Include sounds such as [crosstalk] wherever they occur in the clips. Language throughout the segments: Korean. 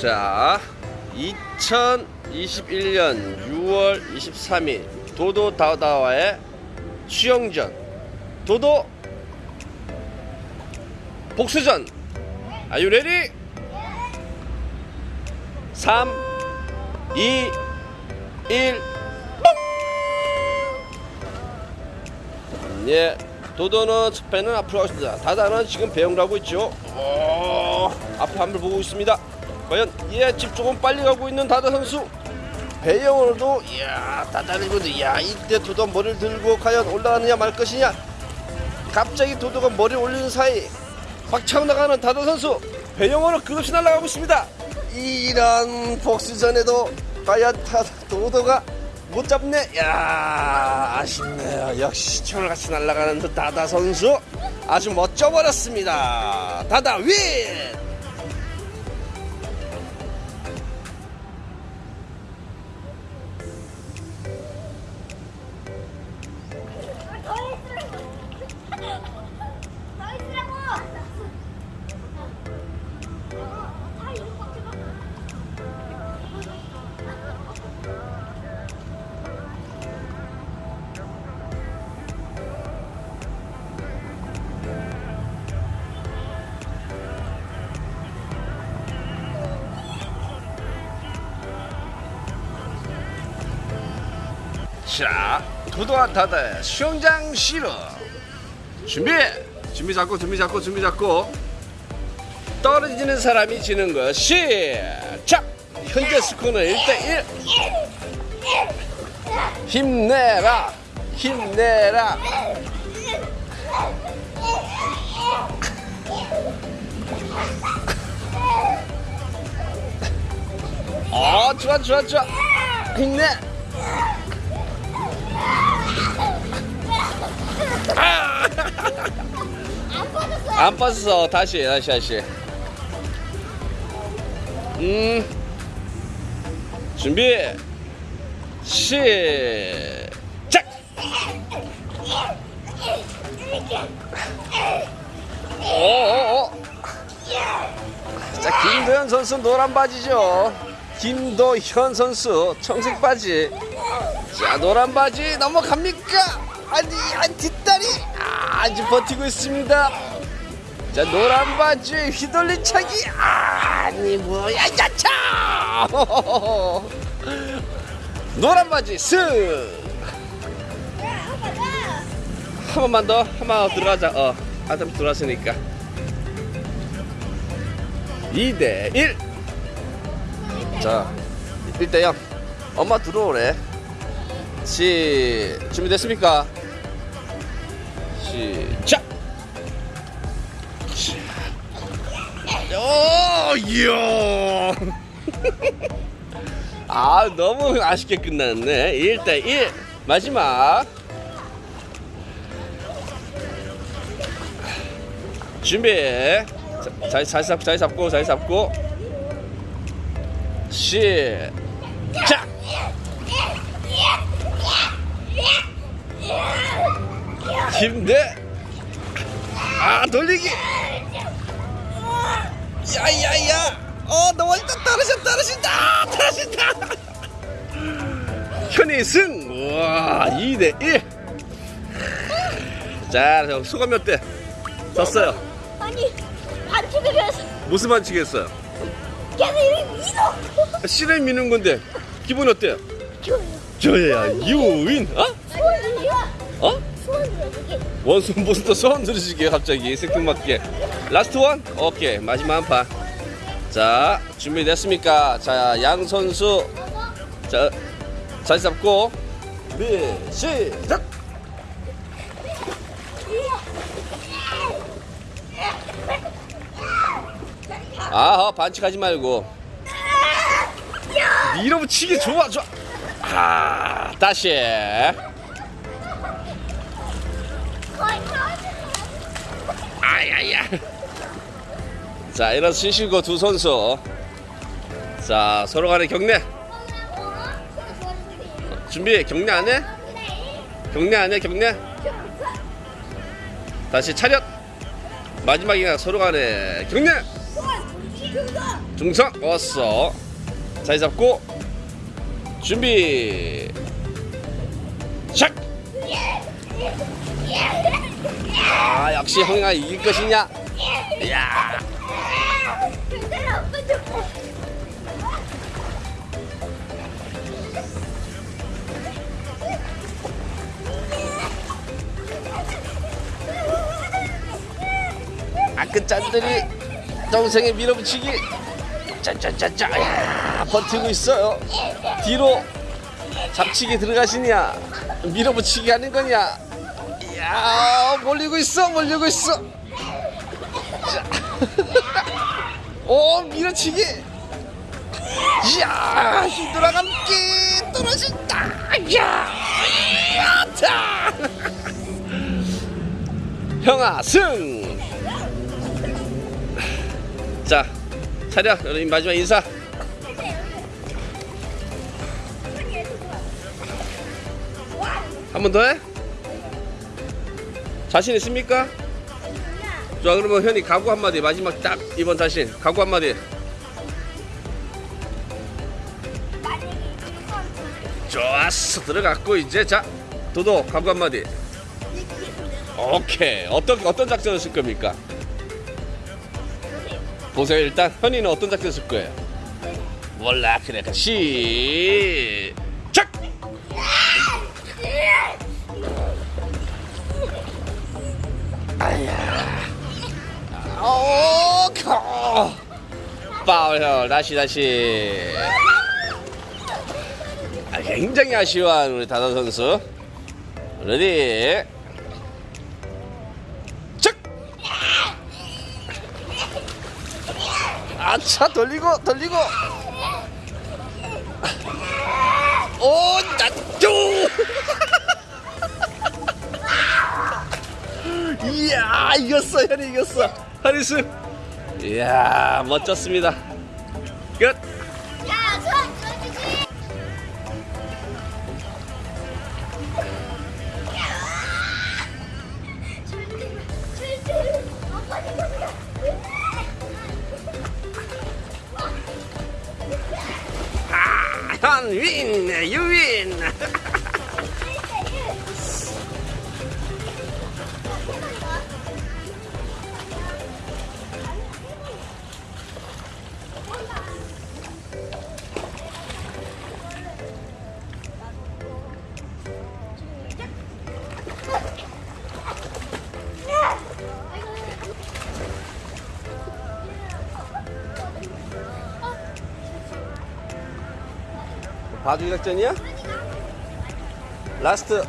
자, 2021년 6월 23일 도도 다다와의 수영전 도도 복수전 you ready? 3 2 1 예, 도도는 첫 배는 앞으로 가겠습니다. 다다는 지금 배영을 하고 있죠. 오, 앞에 한번 보고 있습니다. 과연 예, 집 조금 빨리 가고 있는 다다 선수. 배영으로도 이야 이거 이야 이때 도도 머리를 들고 과연 올라가느냐 말 것이냐. 갑자기 도도가 머리 올리는 사이 박차고 나가는 다다 선수 배영으로 끝없이 날아가고 있습니다. 이런 복수전에도 과연 다 도도가 못 잡네. 야 아쉽네요. 역시 철같이 날아가는 듯 다다 선수 아주 멋져버렸습니다. 다다 윈. 자 도도와 다다의 수영장 실어 준비 준비 잡고 준비 잡고 준비 잡고. 떨어지는 사람이 지는 거 시작! 현재 스코어는 1대1 힘내라 힘내라. 어 좋아 좋아 좋아. 힘내 안 빠졌어 다시 다시 다시. 음. 준비. 시작. 오오오 자 김도현 선수 노란 바지죠? 김도현 선수 청색 바지. 자 노란 바지 넘어갑니까? 아니 한 뒷다리 아, 아주 버티고 있습니다 자 노란 바지 휘돌린 차기 아니 뭐야 야차! [laughs] 노란 바지 쓱 한 번만 더 한 번 더 들어가자. 어 아담 들어왔으니까. 2대 1 자, 1대 0 엄마 들어오래 시 준비됐습니까? 시작 오, 이야. [laughs] 아, 너무 아쉽게 끝났네. 1대 1. 마지막. 준비. 자, 잘, 잘 잡고, 잘 잡고, 잘 잡고. 시작. 힘내. 아, 돌리기. 야야야. 어 너무 일단 떨어져 떨어진다. 떨어진다. 현이 승. 우와 2대1 자 소감이 어때? 졌어요. 아니 반칙을 해서 무슨 반칙 했어요? 걔는 이미 믿어. 실을 미는 건데 기분 어때요? 좋아요. 저야 you win 어? 소원이야 어? 무슨 또 소원 들으시게 갑자기? 생뚱맞게. last one? 오케이 마지막 한 판 자 준비됐습니까? 자 양 선수. 자잘 잡고. 네 시작! 아허 반칙하지 말고. 밀어붙이기 좋아 좋아. 아 다시 아야야. 자, 이런 신실고 두 선수. 자, 서로 간의 경례. 준비, 경례 안 해? 경례 안 해, 경례? 다시 차렷. 마지막이나 서로 간의 경례. 중성 왔어 자리 잡고 준비 샥! 아 역시 형이가 이길 것이냐? 야. 아그 짠들이 동생의 밀어붙이기. 짜짜짜짜 야 버티고 있어요. 뒤로 잡치기 들어가시냐? 밀어붙이기 하는 거냐 야 몰리고 있어 몰리고 있어 자. 오 [laughs] 밀어치기 이야 히드라 감기 떨어진다 야 야타 형아 승 자, 차려. 여러분 마지막 인사. 한 번 더 해? 자신 있습니까? 자, 그러면 현이 각오 한마디. 마지막 딱 이번 자신. 각오 한마디. 좋았어. 들어갔고 이제 자, 도도 각오 한마디. 오케이. 어떤 어떤 작전을 쓸 겁니까? 보세요. 일단 현이는 어떤 작전 쓸 거예요? 몰라. 그래. 그 시작. 아야. 오, 거. 파울. 다시 다시. 아, 굉장히 아쉬워하는 우리 다다 선수. 레디. 작. 아차 돌리고 돌리고 오 나쪼 이야 이겼어 현이 이겼어. 하리스 이야 멋졌습니다. 끝. 야, 아, 현윈 유윈 바둑이 작전이야? 라스트.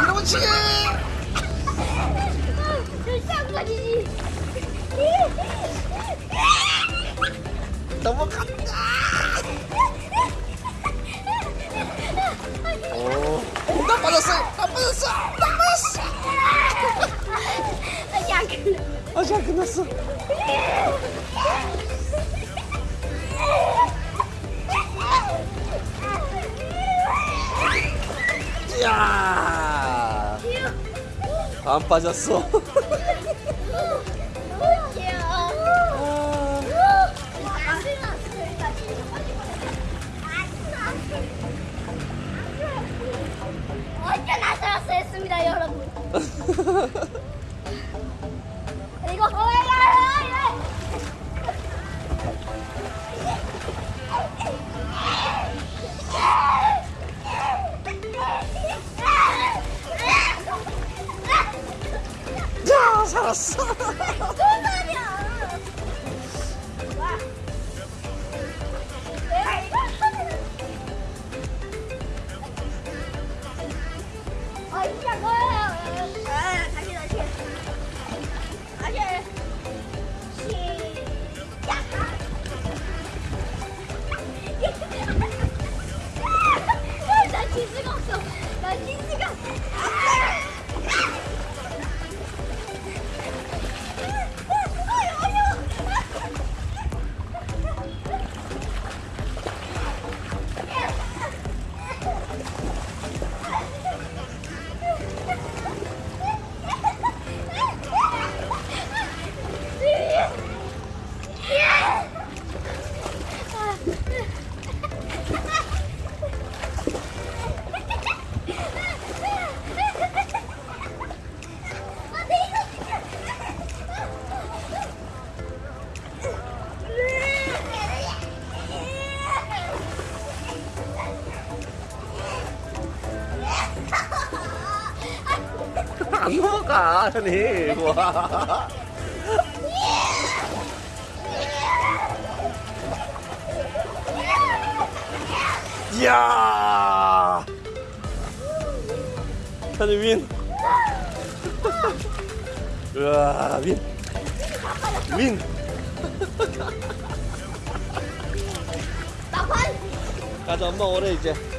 밀어붙이기 넘어간다! 오 나 빠졌어 나 빠졌어 나 빠졌어 아직 안 끝났어. 이야. 안 빠졌어 이거 야? 살았어 가, 현이. 와. 이야. 현이 윈. 우와, 윈. 윈. 가자, 엄마 오래 이제.